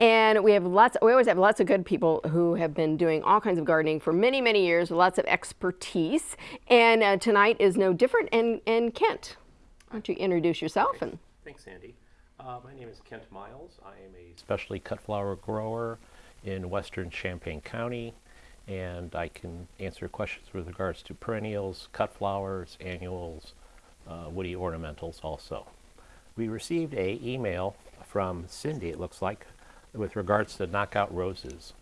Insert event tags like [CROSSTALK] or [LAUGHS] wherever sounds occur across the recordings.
And we have lots, we always have lots of good people who have been doing all kinds of gardening for many, many years, with lots of expertise. And uh, tonight is no different. And, and Kent, why don't you introduce yourself? and Thanks, Sandy. Uh, my name is Kent Miles. I am a specialty cut flower grower in western Champaign County, and I can answer questions with regards to perennials, cut flowers, annuals, uh, woody ornamentals also. We received a email from Cindy, it looks like, with regards to knockout roses.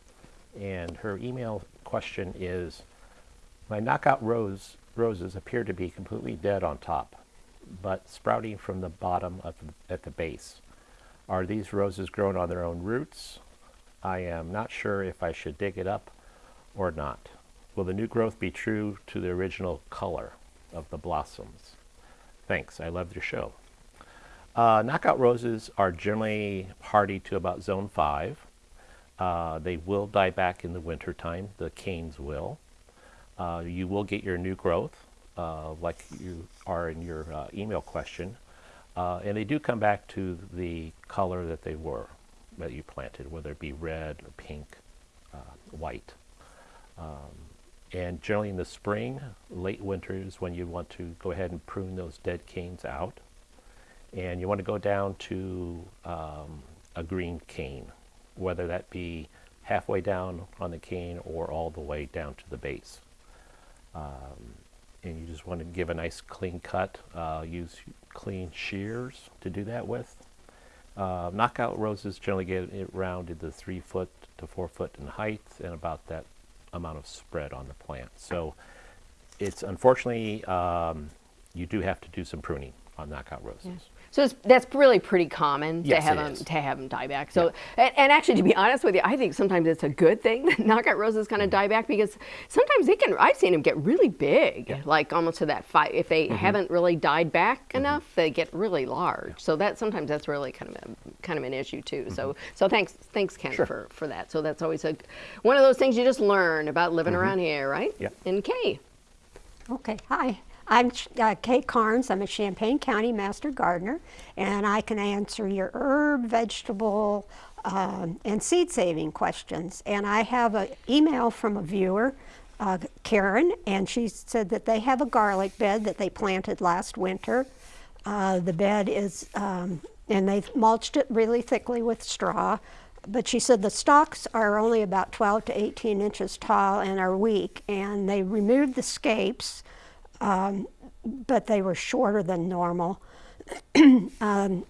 And her email question is, my knockout rose, roses appear to be completely dead on top, but sprouting from the bottom at the base. Are these roses grown on their own roots? I am not sure if I should dig it up or not. Will the new growth be true to the original color of the blossoms? Thanks, I love your show. Uh, knockout roses are generally hardy to about zone 5. Uh, they will die back in the winter time, the canes will. Uh, you will get your new growth, uh, like you are in your uh, email question. Uh, and they do come back to the color that they were, that you planted, whether it be red or pink, white. Um, and generally in the spring, late winter is when you want to go ahead and prune those dead canes out and you want to go down to um, a green cane, whether that be halfway down on the cane or all the way down to the base. Um, and you just want to give a nice clean cut, uh, use clean shears to do that with. Uh, knockout roses generally get it rounded to three foot to four foot in height and about that amount of spread on the plant. So it's unfortunately, um, you do have to do some pruning on knockout roses. Yeah. So that's really pretty common yes, to have them is. to have them die back. So yeah. and, and, actually, to be honest with you, I think sometimes it's a good thing [LAUGHS] that knockout roses kind of mm -hmm. die back because sometimes they can. I've seen them get really big, yeah. like almost to that five. If they mm -hmm. haven't really died back mm -hmm. enough, they get really large. So that sometimes that's really kind of a, kind of an issue too. So mm-hmm. so thanks thanks Ken sure. for for that. So that's always a one of those things you just learn about living mm-hmm. around here, right? Yeah. And Kay. Okay. Hi. I'm uh, Kay Carnes. I'm a Champaign County Master Gardener, and I can answer your herb, vegetable, um, and seed saving questions. And I have an email from a viewer, uh, Karen, and she said that they have a garlic bed that they planted last winter. Uh, the bed is, um, and they've mulched it really thickly with straw. But she said the stalks are only about 12 to 18 inches tall and are weak, and they removed the scapes um, but they were shorter than normal. [CLEARS THROAT] um,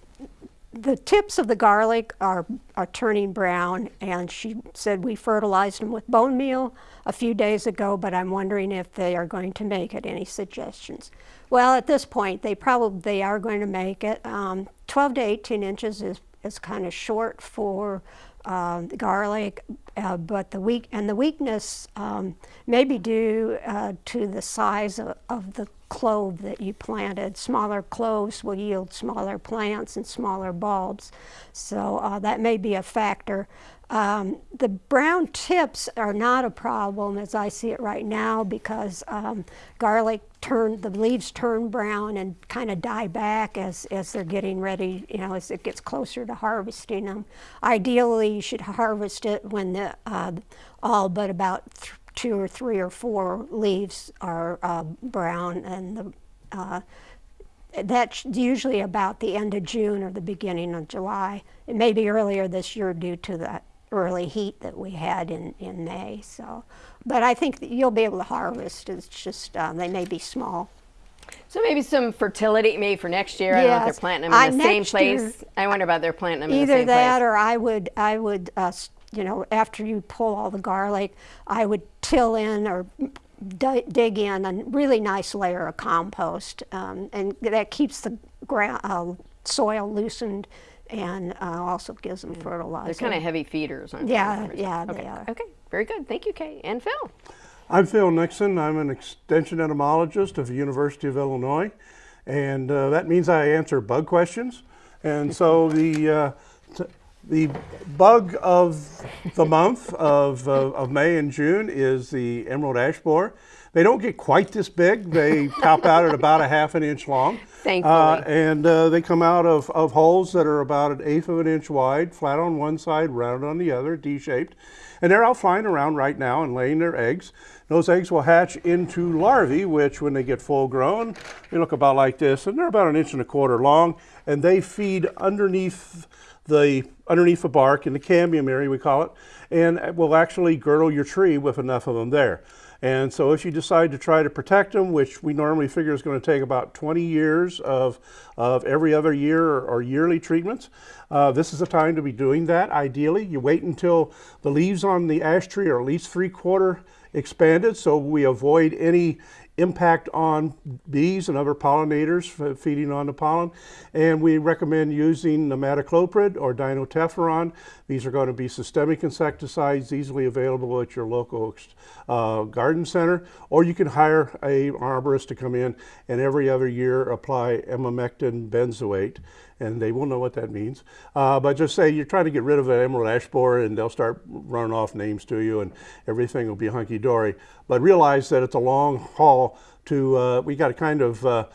the tips of the garlic are, are turning brown, and she said we fertilized them with bone meal a few days ago, but I'm wondering if they are going to make it. Any suggestions? Well, at this point, they probably they are going to make it. Um, 12 to 18 inches is, is kind of short for uh, the garlic, uh, but the weak and the weakness um, may be due uh, to the size of, of, the clove that you planted. Smaller cloves will yield smaller plants and smaller bulbs, so uh, that may be a factor. Um, the brown tips are not a problem as I see it right now because um, garlic turn, the leaves turn brown and kind of die back as, as they're getting ready, you know, as it gets closer to harvesting them. Ideally, you should harvest it when the, uh, all but about two or three or four leaves are uh, brown and the, uh, that's usually about the end of June or the beginning of July. It may be earlier this year due to that early heat that we had in, in May. So, But I think you'll be able to harvest. It's just, uh, they may be small. So maybe some fertility, maybe for next year. Yes. I don't know if they're planting them in the same place. Year, I wonder about they're planting them in the same place. Either that or I would, I would, uh, you know, after you pull all the garlic, I would till in or dig in a really nice layer of compost. Um, and that keeps the ground, uh, soil loosened and uh, also gives them fertilizer. They're kind of heavy feeders, aren't yeah, they? Yeah, okay. they are. Okay, very good. Thank you, Kay. And Phil. I'm Phil Nixon. I'm an extension entomologist of the University of Illinois, and uh, that means I answer bug questions. And so [LAUGHS] the uh, the bug of the month of, uh, of May and June is the emerald ash borer. They don't get quite this big. They top out at about a half an inch long. Thankfully. Uh, and uh, they come out of, of holes that are about an eighth of an inch wide, flat on one side, round on the other, D-shaped. And they're out flying around right now and laying their eggs. Those eggs will hatch into larvae, which when they get full grown, they look about like this, and they're about an inch and a quarter long, and they feed underneath the underneath the bark in the cambium area, we call it, and will actually girdle your tree with enough of them there. And so if you decide to try to protect them, which we normally figure is going to take about 20 years of, of every other year or, or yearly treatments, uh, this is the time to be doing that. Ideally, you wait until the leaves on the ash tree are at least three quarter expanded so we avoid any impact on bees and other pollinators feeding on the pollen. And we recommend using imidacloprid or dinotefuran. These are going to be systemic insecticides easily available at your local uh, garden center. Or you can hire a arborist to come in and every other year apply emamectin benzoate and they will know what that means. Uh, but just say you're trying to get rid of an emerald ash borer and they'll start running off names to you and everything will be hunky-dory. But realize that it's a long haul to, uh, we got to kind of uh,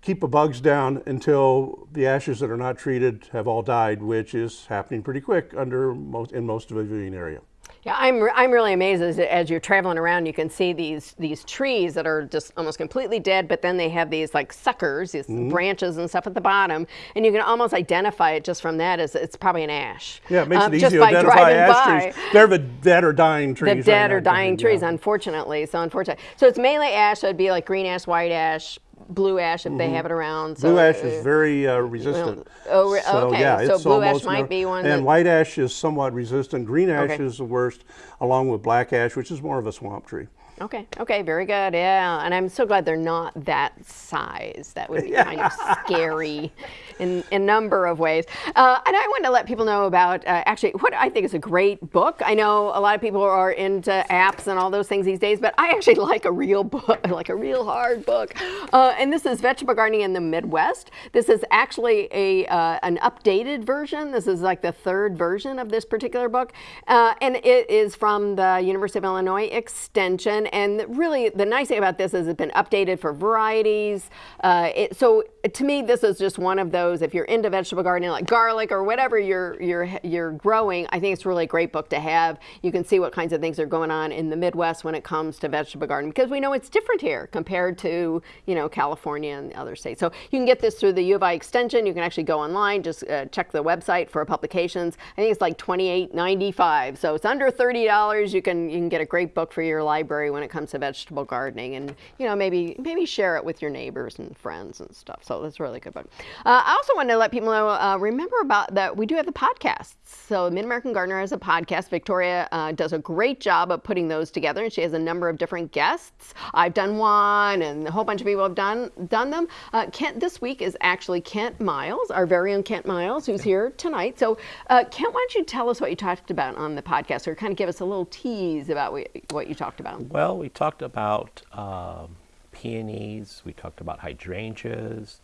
keep the bugs down until the ashes that are not treated have all died, which is happening pretty quick under most, in most of the viewing area. Yeah, I'm, I'm really amazed as, as you're traveling around, you can see these these trees that are just almost completely dead, but then they have these like suckers, these mm -hmm. branches and stuff at the bottom, and you can almost identify it just from that as it's probably an ash. Yeah, it makes um, it easy to identify ash by. trees. They're the dead or dying trees. The dead right or dying trees, yeah. unfortunately. So unfortunately, so it's mainly ash. So it'd be like green ash, white ash, blue ash if mm -hmm. they mm-hmm. have it around. So blue ash is very uh, resistant. oh, re so, okay. Yeah, so blue ash might be one. And white ash is somewhat resistant. Green ash okay. is the worst, along with black ash, which is more of a swamp tree. Okay, okay, very good. Yeah, and I'm so glad they're not that size. That would be yeah. [LAUGHS] kind of scary in, a number of ways. Uh, and I want to let people know about uh, actually what I think is a great book. I know a lot of people are into apps and all those things these days, but I actually [LAUGHS] like a real book, [LAUGHS] like a real hard book. Uh, and this is Vegetable Gardening in the Midwest. This is actually a uh, an updated version. This is like the third version of this particular book. Uh, and it is from the University of Illinois Extension and really, the nice thing about this is it's been updated for varieties. Uh, it, so to me, this is just one of those, if you're into vegetable gardening, like garlic or whatever you're, you're, you're growing, I think it's really a great book to have. You can see what kinds of things are going on in the Midwest when it comes to vegetable gardening, because we know it's different here compared to, you know, California and other states. So you can get this through the U of I extension. You can actually go online, just uh, check the website for publications. I think it's like $28.95. So it's under $30. You can, you can get a great book for your library when it comes to vegetable gardening and, you know, maybe, maybe share it with your neighbors and friends and stuff. So that's a really good book. Uh, also want to let people know, uh, remember about that we do have the podcasts. So Mid-American Gardener has a podcast. Victoria uh, does a great job of putting those together and she has a number of different guests. I've done one and a whole bunch of people have done, done them. Uh, Kent this week is actually Kent Miles, our very own Kent Miles, who's here tonight. So uh, Kent, why don't you tell us what you talked about on the podcast or kind of give us a little tease about what you talked about? Well, we talked about um, peonies, we talked about hydrangeas,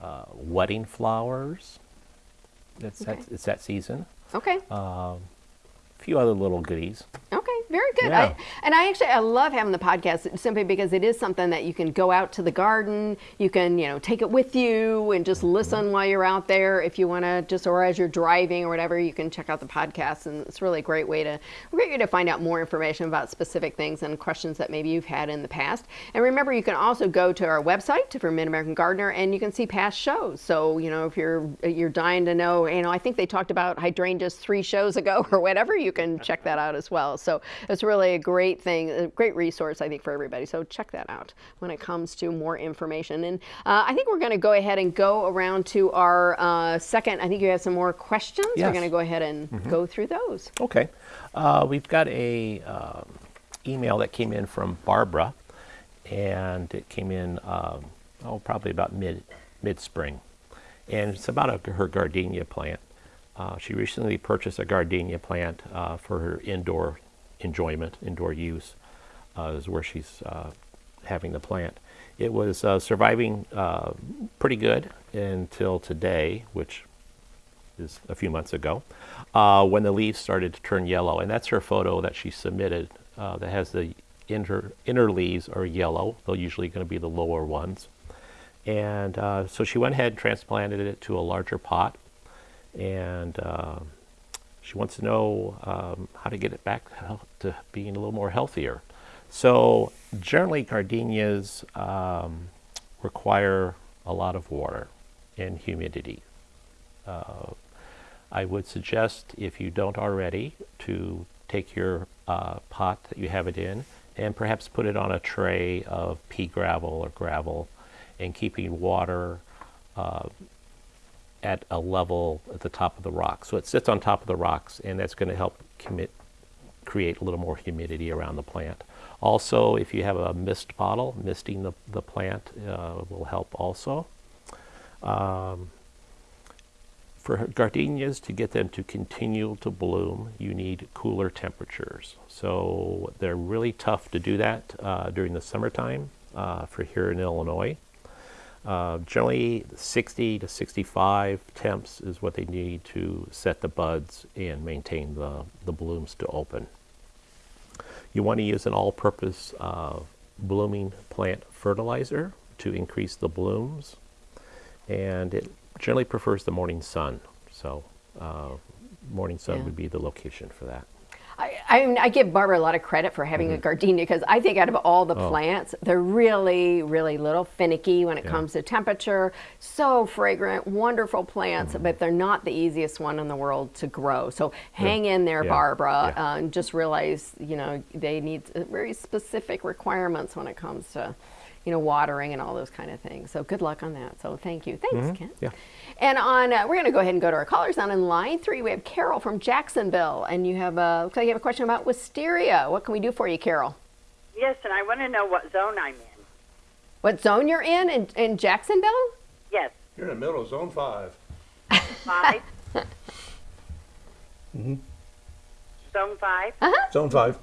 uh, wedding flowers. It's, okay. that, it's that season. Okay. Um, a few other little goodies. Okay, very good. Yeah. I, and I actually I love having the podcast simply because it is something that you can go out to the garden, you can you know take it with you and just mm-hmm. listen while you're out there. If you want to just or as you're driving or whatever, you can check out the podcast, and it's really a great way to great way to find out more information about specific things and questions that maybe you've had in the past. And remember, you can also go to our website for Mid American Gardener, and you can see past shows. So you know if you're you're dying to know, you know I think they talked about hydrangeas three shows ago [LAUGHS] or whatever. You you can check that out as well. So it's really a great thing, a great resource, I think, for everybody. So check that out when it comes to more information. And uh, I think we're going to go ahead and go around to our uh, second. I think you have some more questions. Yes. We're going to go ahead and mm -hmm. go through those. Okay. Uh, we've got a um, email that came in from Barbara, and it came in um, oh probably about mid mid spring, and it's about a, her gardenia plant. Uh, she recently purchased a gardenia plant uh, for her indoor enjoyment, indoor use, uh, is where she's uh, having the plant. It was uh, surviving uh, pretty good until today, which is a few months ago, when the leaves started to turn yellow. And that's her photo that she submitted that has the inner, inner leaves are yellow. They're usually going to be the lower ones. And so she went ahead and transplanted it to a larger pot. And uh, she wants to know um, how to get it back to being a little more healthier. So generally, gardenias um, require a lot of water and humidity. Uh, I would suggest, if you don't already, to take your uh, pot that you have it in and perhaps put it on a tray of pea gravel or gravel and keeping water uh, at a level at the top of the rock. So it sits on top of the rocks and that's going to help commit, create a little more humidity around the plant. Also, if you have a mist bottle, misting the, the plant uh, will help also. Um, for gardenias to get them to continue to bloom, you need cooler temperatures. So they're really tough to do that uh, during the summertime uh, for here in Illinois. Uh, generally, 60 to 65 temps is what they need to set the buds and maintain the, the blooms to open. You want to use an all-purpose uh, blooming plant fertilizer to increase the blooms, and it generally prefers the morning sun. So, uh, morning sun Yeah. would be the location for that. I, I mean, I give Barbara a lot of credit for having Mm-hmm. a gardenia because I think out of all the plants, they're really, really little finicky when it Oh. Yeah. comes to temperature. So fragrant, wonderful plants, Mm-hmm. but they're not the easiest one in the world to grow. So hang in there, Yeah. Barbara, Yeah. uh, and just realize, you know, they need uh, very specific requirements when it comes to, you know, watering and all those kind of things. So good luck on that. So thank you. Thanks, Kent. Mm-hmm. Yeah. And on, uh, we're going to go ahead and go to our callers. On in line three, we have Carol from Jacksonville, and you have a looks like you have a question about wisteria. What can we do for you, Carol? Yes, and I want to know what zone I'm in. What zone you're in in, in Jacksonville? Yes, You're in the middle of zone five. 5 [LAUGHS] mm -hmm. Zone five. Uh -huh. Zone five.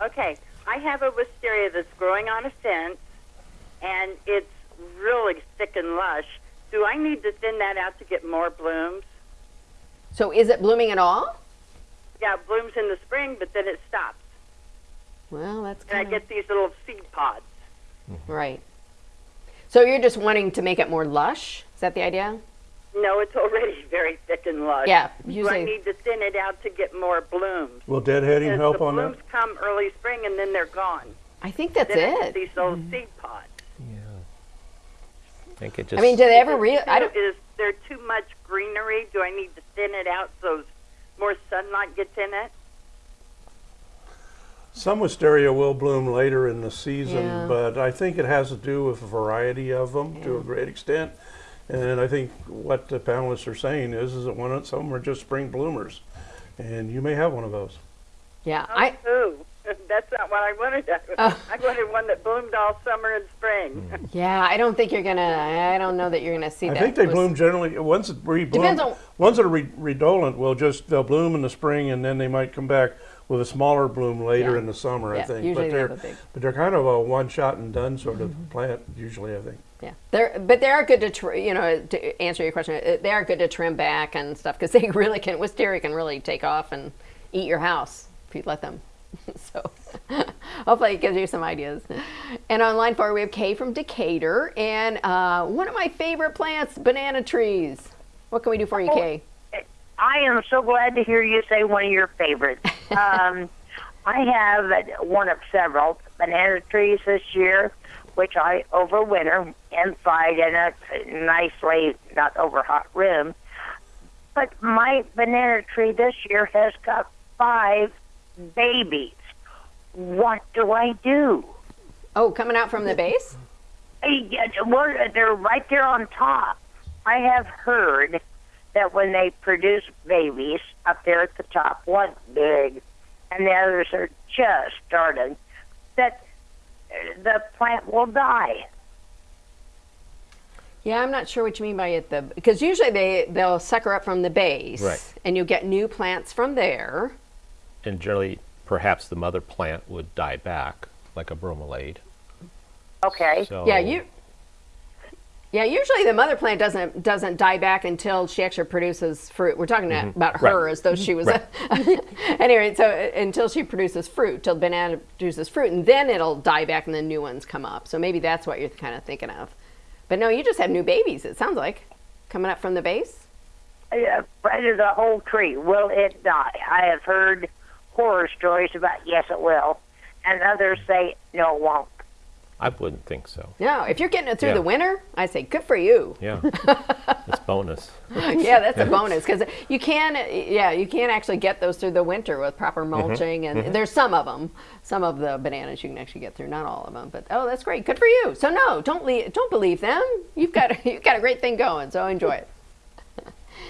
Okay, I have a wisteria that's growing on a fence, and it's really thick and lush. Do I need to thin that out to get more blooms? So is it blooming at all? Yeah, it blooms in the spring, but then it stops, Well, that's and I kind of get these little seed pods. Mm-hmm. right. So you're just wanting to make it more lush? Is that the idea? No, it's already [LAUGHS] very thick and lush. Yeah, Do I need to thin it out to get more blooms? Will deadheading Because help the on that? blooms come early spring and then they're gone. I think that's Then I get it. these little mm-hmm. seed pods. I think it just. I mean, do they ever Is real? I don't. Is there too much greenery? Do I need to thin it out so more sunlight gets in it? Some wisteria will bloom later in the season, Yeah. but I think it has to do with a variety of them to a great extent. And I think what the panelists are saying is, is that one of, some are just spring bloomers, and you may have one of those. Yeah, oh, I. Ooh, that's not what I wanted. [LAUGHS] Oh. I wanted one that bloomed all summer and spring. [LAUGHS] Yeah, I don't think you're gonna. I don't know that you're gonna see I that. I think they wis- bloom generally, once it rebloom, Depends on- ones that are re- redolent will just, they'll bloom in the spring and then they might come back with a smaller bloom later Yeah. in the summer, I Yeah, think. usually But they have they're, a big- but they're kind of a one shot and done sort of plant usually, I think. Yeah, they're but they are good to tr- you know to answer your question. uh, They are good to trim back and stuff because they [LAUGHS] really can. Wisteria can really take off and eat your house if you let them. [LAUGHS] so hopefully it gives you some ideas. And on line four we have Kay from Decatur and uh, one of my favorite plants, banana trees. What can we do for you, Kay? I am so glad to hear you say one of your favorites. [LAUGHS] um, I have one of several banana trees this year, which I overwinter inside in a nicely not over hot room. But my banana tree this year has got five babies. What do I do? Oh, coming out from the base? Yeah, well, they're right there on top. I have heard that when they produce babies up there at the top, one big, and the others are just starting, that uh, the plant will die. Yeah, I'm not sure what you mean by it. The because usually they they'll sucker up from the base, Right. and you'll get new plants from there. And generally, perhaps the mother plant would die back, like a bromeliad. Okay. So Yeah, you. Yeah, usually the mother plant doesn't doesn't die back until she actually produces fruit. We're talking about her. Right. as though she was. Right. A, [LAUGHS] anyway, so uh, until she produces fruit, till banana produces fruit, and then it'll die back, and then new ones come up. So maybe that's what you're kind of thinking of. But no, you just have new babies. It sounds like coming up from the base. Uh, right as a whole tree. Will it die? I have heard horror stories about yes, it will, and others say no, it won't. I wouldn't think so. No, if you're getting it through Yeah. the winter, I say good for you. Yeah, [LAUGHS] it's bonus. yeah, that's a bonus because you can, yeah, you can actually get those through the winter with proper Mm-hmm. mulching, and there's some of them, some of the bananas you can actually get through, not all of them. But oh, that's great, good for you. So no, don't le- don't believe them. You've got [LAUGHS] you've got a great thing going, so enjoy it.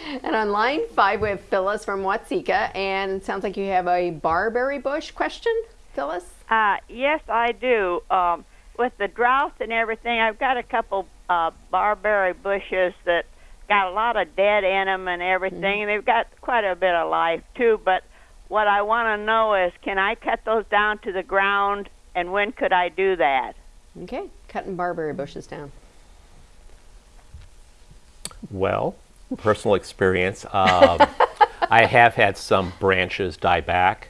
And on line five, we have Phyllis from Watseka, and it sounds like you have a barberry bush question, Phyllis. Uh, yes, I do. Um, with the drought and everything, I've got a couple uh, barberry bushes that got a lot of dead in them and everything, and they've got quite a bit of life too. But what I want to know is, can I cut those down to the ground, and when could I do that? Okay, cutting barberry bushes down. Well, personal experience. Um, [LAUGHS] I have had some branches die back,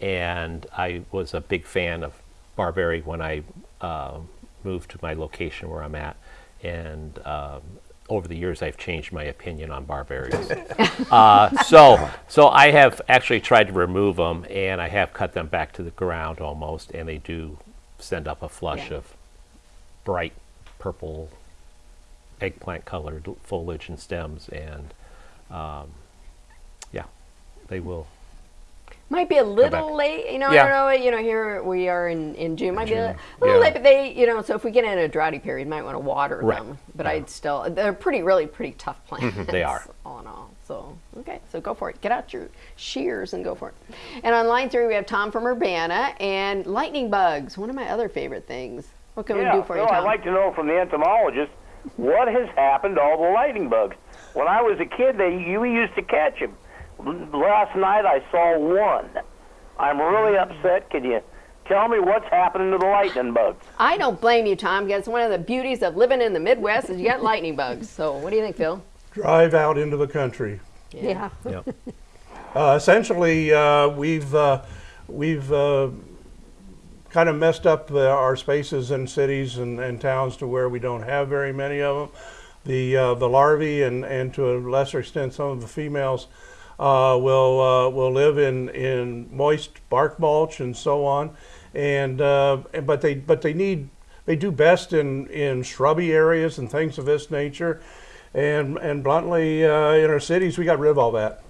and I was a big fan of barberry when I uh, moved to my location where I'm at. And um, over the years, I've changed my opinion on barberries. [LAUGHS] uh, so, so I have actually tried to remove them, and I have cut them back to the ground almost, and they do send up a flush Yeah. of bright purple eggplant colored foliage and stems and um, yeah they will Might be a little late, you know. Yeah. I don't know. You know, here we are in, in June. Might be a little yeah. late, but they, you know. So if we get in a droughty period, might want to water Right, them. But yeah. I'd still, they're pretty, really pretty tough plants. they are. [LAUGHS] all in all. So okay, so go for it. Get out your shears and go for it. And on line three, we have Tom from Urbana and lightning bugs. One of my other favorite things. What can yeah, we do for so you, Tom? I'd like to know from the entomologist what has happened to all the lightning bugs. When I was a kid, they you used to catch them. Last night I saw one. I'm really upset. Can you tell me what's happening to the lightning bugs? I don't blame you, Tom. Because one of the beauties of living in the Midwest is you got lightning bugs. So what do you think, Phil? Drive out into the country. Yeah. yep. [LAUGHS] Uh, essentially, uh, we've uh, we've uh, kind of messed up the, our spaces in cities and, and towns to where we don't have very many of them. The uh, the larvae and, and to a lesser extent some of the females uh, will uh, will live in, in moist bark mulch and so on, and uh, but they but they need they do best in, in shrubby areas and things of this nature, and and bluntly uh, in our cities we got rid of all that.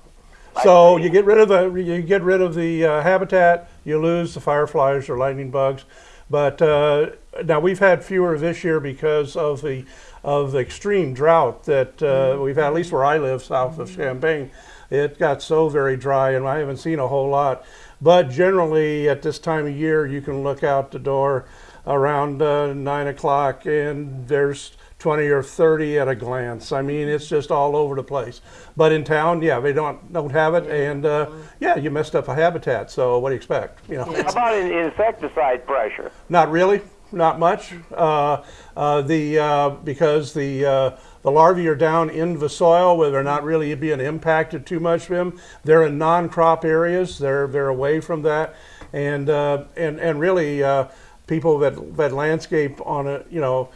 So you get rid of the you get rid of the uh, habitat, you lose the fireflies or lightning bugs. But uh, now we've had fewer this year because of the of the extreme drought that uh, we've had. At least where I live, south of Champaign, it got so very dry, and I haven't seen a whole lot. But generally, at this time of year, you can look out the door around uh, nine o'clock, and there's 20 or 30 at a glance. I mean, it's just all over the place. But in town, yeah, they don't don't have it, and uh, yeah, you messed up a habitat. So what do you expect? You know, How about in, insecticide pressure? not really, not much. Uh, uh, the uh, because the uh, the larvae are down in the soil where they're not really being impacted too much. From them, they're in non-crop areas. They're they're away from that, and uh, and and really, uh, people that that landscape on a you know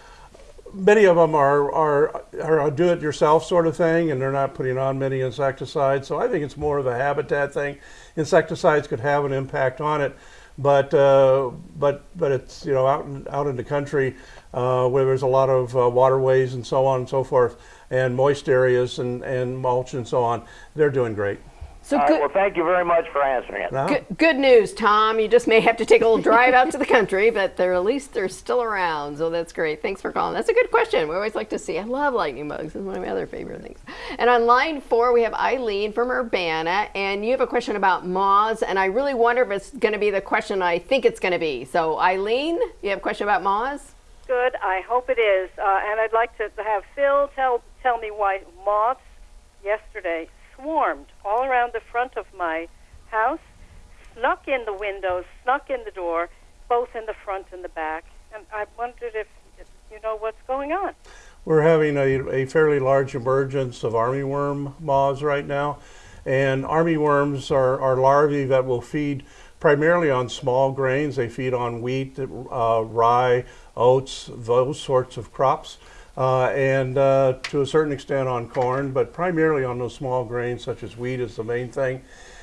many of them are, are, are a do-it-yourself sort of thing, and they're not putting on many insecticides. So I think it's more of a habitat thing. Insecticides could have an impact on it, but uh, but but it's you know out in, out in the country uh, where there's a lot of uh, waterways and so on and so forth, and moist areas and, and mulch and so on. They're doing great. So All right, good. well, thank you very much for answering it. Now, Good, good news, Tom. You just may have to take a little drive out to the country, but they're at least they're still around. So that's great. Thanks for calling. That's a good question. We always like to see. I love lightning bugs. It's one of my other favorite things. And on line four, we have Eileen from Urbana, and you have a question about moths. And I really wonder if it's going to be the question I think it's going to be. So Eileen, you have a question about moths? Good. I hope it is. Uh, and I'd like to have Phil tell tell me why moths yesterday swarmed all around the front of my house, snuck in the windows, snuck in the door, both in the front and the back. And I wondered if you know what's going on. We're having a, a fairly large emergence of armyworm moths right now. And armyworms are, are larvae that will feed primarily on small grains. They feed on wheat, uh, rye, oats, those sorts of crops. Uh, and uh, to a certain extent on corn, but primarily on those small grains such as wheat is the main thing.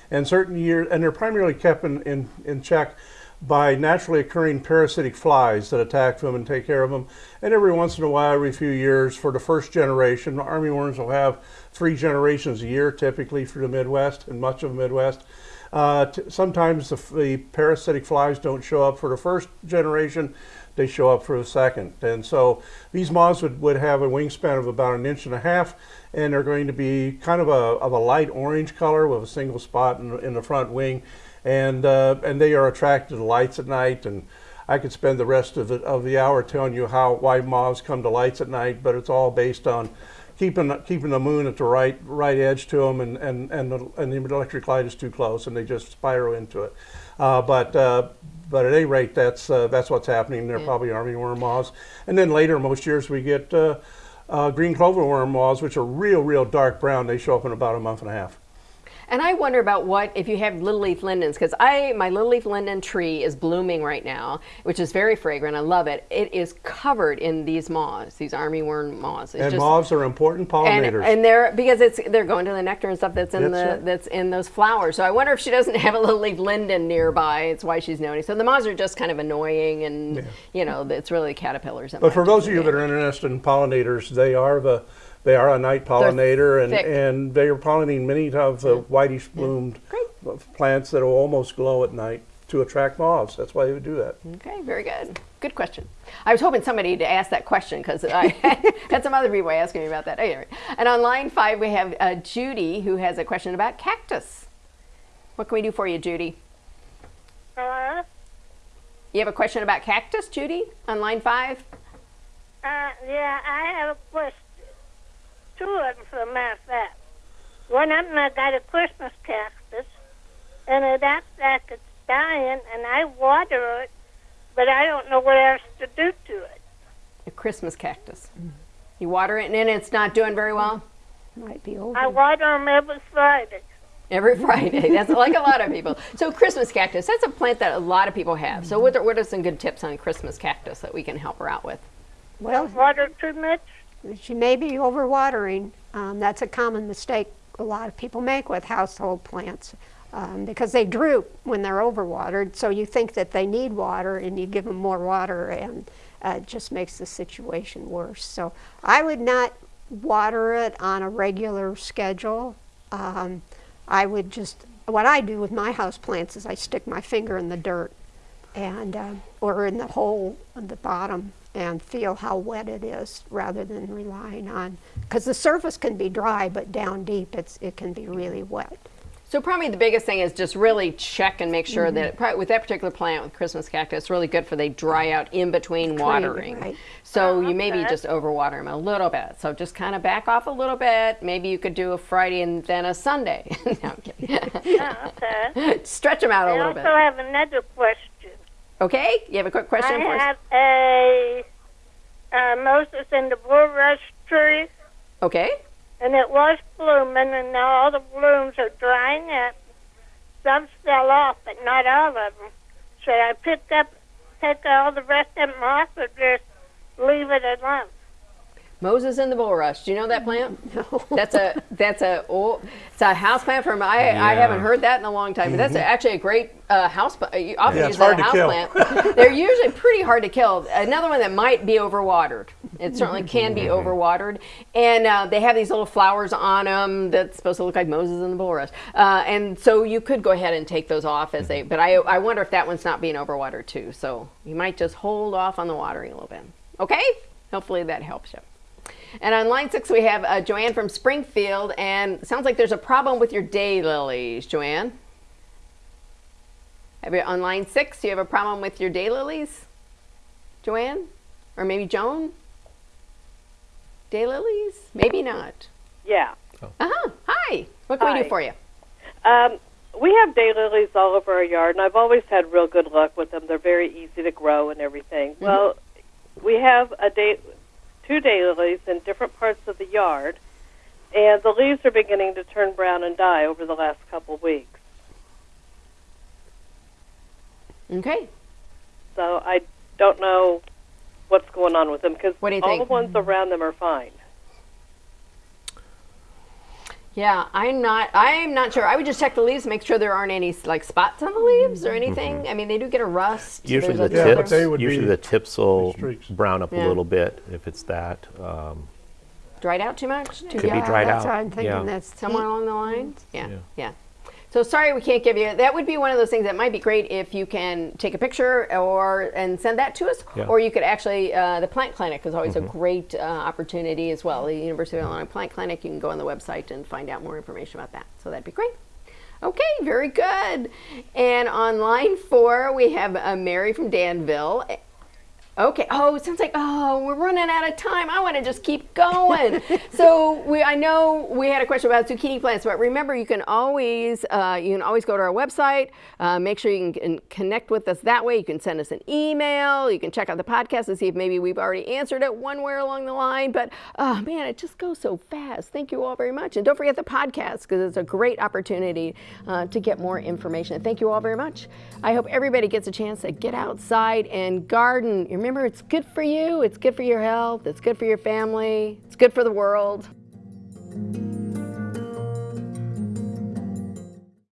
And certain years, and they're primarily kept in, in, in check by naturally occurring parasitic flies that attack them and take care of them. And every once in a while, every few years, for the first generation, armyworms will have three generations a year, typically for the Midwest and much of the Midwest. Uh, sometimes the, the parasitic flies don't show up for the first generation, they show up for a second. And so these moths would, would have a wingspan of about an inch and a half, and they're going to be kind of a, of a light orange color with a single spot in, in the front wing. And, uh, and they are attracted to lights at night. And I could spend the rest of the, of the hour telling you how why moths come to lights at night, but it's all based on keeping keeping the moon at the right right edge to them, and and and the, and the electric light is too close, and they just spiral into it. Uh, but uh, but at any rate, that's uh, that's what's happening. They're probably armyworm moths, and then later, most years we get uh, uh, green cloverworm moths, which are real real dark brown. They show up in about a month and a half. And I wonder about what if you have little leaf lindens because I my little leaf linden tree is blooming right now, which is very fragrant. I love it. It is covered in these moths, these armyworm moths. It's and just- moths are important pollinators. and they're because it's they're going to the nectar and stuff that's in That's the right. that's in those flowers. So I wonder if she doesn't have a little leaf linden nearby. It's why she's noticing. So the moths are just kind of annoying, and you know it's really caterpillars. But for those of you that are interested in pollinators, they are the they are a night pollinator, and, thick. and they are pollinating many of the whitish bloomed plants that will almost glow at night to attract moths. That's why they would do that. Okay, very good. Good question. I was hoping somebody to ask that question because I [LAUGHS] had some other people asking me about that. Anyway, and on line five we have uh, Judy who has a question about cactus. What can we do for you, Judy? Uh, You have a question about cactus, Judy, on line five? uh, yeah, I have a question. Two of them, for a matter of fact. One of them, I got a Christmas cactus, and it acts like it's dying, and I water it, but I don't know what else to do to it. A Christmas cactus. You water it and then it's not doing very well? Might be over. I water them every Friday. Every [LAUGHS] Friday. That's like a lot of people. So Christmas cactus, that's a plant that a lot of people have. So what are, what are some good tips on Christmas cactus that we can help her out with? Well, Water too much? She may be overwatering. Um, that's a common mistake a lot of people make with household plants um, because they droop when they're overwatered. So you think that they need water and you give them more water and uh, it just makes the situation worse. So I would not water it on a regular schedule. Um, I would just, what I do with my house plants is I stick my finger in the dirt and uh, or in the hole at the bottom and feel how wet it is rather than relying on because the surface can be dry but down deep it's it can be really wet So probably the biggest thing is just really check and make sure that mm-hmm. probably with that particular plant with Christmas cactus, it's really good for they dry out in between watering. right. So oh, you maybe just overwater them a little bit. So just kind of back off a little bit. Maybe you could do a Friday and then a Sunday. [LAUGHS] no, I'm kidding. Yeah, okay. [LAUGHS] Stretch them out a I little bit. I also bit. have another question. Okay, you have a quick question for I us? have a uh, Moses in the bulrush tree, Okay. and it was blooming, and now all the blooms are drying up. Some fell off, but not all of them. Should I pick up, take all the rest of them off, or just leave it alone? Moses and the bulrush. Do you know that plant? [LAUGHS] No. That's a that's a oh, it's a house plant from I I haven't heard that in a long time. But that's a, actually a great uh, house. pla- You often Yeah, use it's that hard as a to house kill. plant. [LAUGHS] They're usually pretty hard to kill. Another one that might be overwatered. It certainly can be overwatered, and uh, they have these little flowers on them that's supposed to look like Moses and the bulrush. Uh, and so you could go ahead and take those off as they. But I I wonder if that one's not being overwatered too. So you might just hold off on the watering a little bit. Okay. Hopefully that helps you. And on line six, we have uh, Joanne from Springfield, and sounds like there's a problem with your daylilies, Joanne. Have you on line six? Do you have a problem with your daylilies, Joanne, or maybe Joan? Daylilies? Maybe not. Yeah. Uh huh. Hi. What can we Hi. do for you? Um, we have daylilies all over our yard, and I've always had real good luck with them. They're very easy to grow and everything. Well, we have a day, two daylilies in different parts of the yard, and the leaves are beginning to turn brown and die over the last couple of weeks. Okay. So I don't know what's going on with them because What do you all think? the ones around them are fine. Yeah, I'm not. I'm not sure. I would just check the leaves, make sure there aren't any like spots on the leaves or anything. I mean, they do get a rust. Mm-hmm. Usually There's the a- Yeah, but tips, they usually the tips will brown up Yeah. a little bit if it's that. Um, dried out too much. Too Could be dried that's out, what I'm thinking. yeah. That's somewhere along the lines. Yeah, Yeah. So sorry we can't give you. That would be one of those things that might be great if you can take a picture or and send that to us, Yeah. or you could actually. Uh, the plant clinic is always a great uh, opportunity as well. The University of Illinois Plant Clinic. You can go on the website and find out more information about that. So that'd be great. Okay, very good. And on line four, we have uh, Mary from Danville. Okay. Oh, it sounds like oh we're running out of time. I want to just keep going. [LAUGHS] so we I know we had a question about zucchini plants, but remember you can always uh, you can always go to our website. Uh, make sure you can, can connect with us that way. You can send us an email. You can check out the podcast and see if maybe we've already answered it one way along the line. But oh man, it just goes so fast. Thank you all very much, and don't forget the podcast because it's a great opportunity uh, to get more information. Thank you all very much. I hope everybody gets a chance to get outside and garden. Remember, it's good for you, it's good for your health, it's good for your family, it's good for the world.